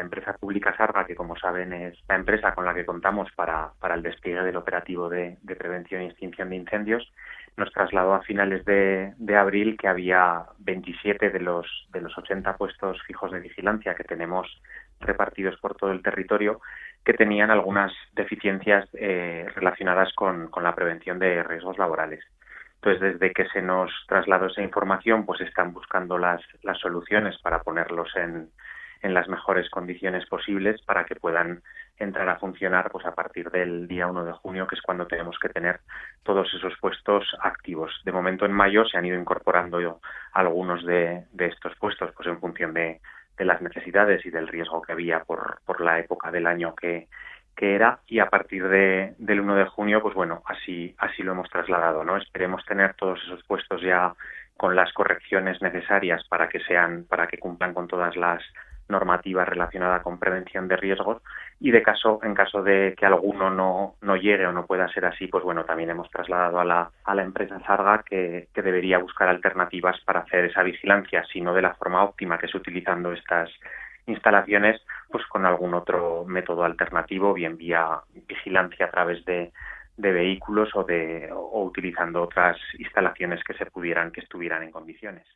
empresa pública Sarga, que como saben es la empresa con la que contamos para, para el despliegue del operativo de, prevención y extinción de incendios, nos trasladó a finales de, de, abril que había 27 de los, de los 80 puestos fijos de vigilancia que tenemos repartidos por todo el territorio que tenían algunas deficiencias eh, relacionadas con, con la prevención de riesgos laborales. Entonces, desde que se nos trasladó esa información, pues están buscando las, las soluciones para ponerlos en, en las mejores condiciones posibles para que puedan entrar a funcionar pues a partir del día 1 de junio, que es cuando tenemos que tener todos esos puestos activos. De momento en mayo se han ido incorporando algunos de, estos puestos pues en función de, de, las necesidades y del riesgo que había por, por la época del año que, que era y a partir de, del 1 de junio pues bueno así así lo hemos trasladado no esperemos tener todos esos puestos ya con las correcciones necesarias para que sean para que cumplan con todas las normativa relacionada con prevención de riesgos y de caso en caso de que alguno no, no llegue o no pueda ser así pues bueno también hemos trasladado a la, a la empresa Sarga que, que debería buscar alternativas para hacer esa vigilancia sino de la forma óptima que es utilizando estas instalaciones pues con algún otro método alternativo bien vía vigilancia a través de, de vehículos o de o utilizando otras instalaciones que se pudieran que estuvieran en condiciones